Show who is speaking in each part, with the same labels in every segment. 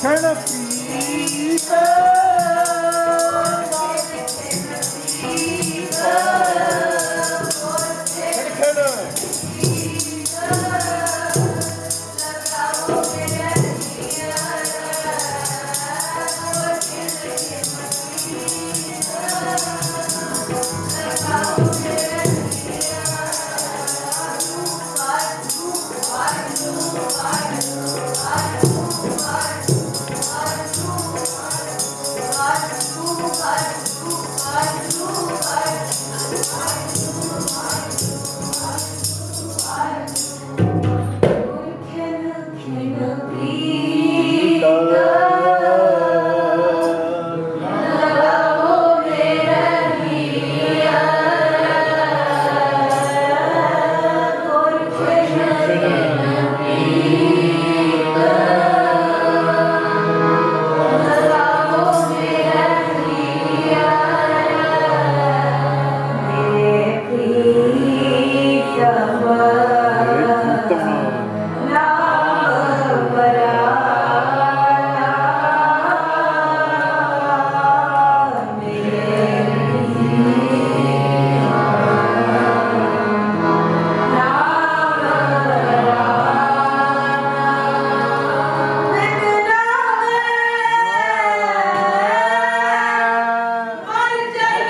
Speaker 1: Turn
Speaker 2: up, people.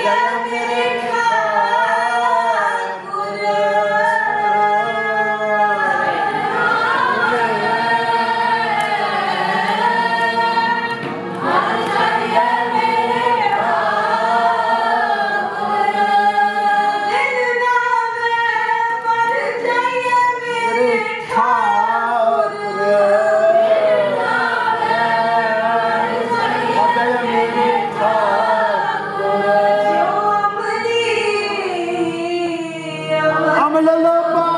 Speaker 1: yeah.
Speaker 2: la la la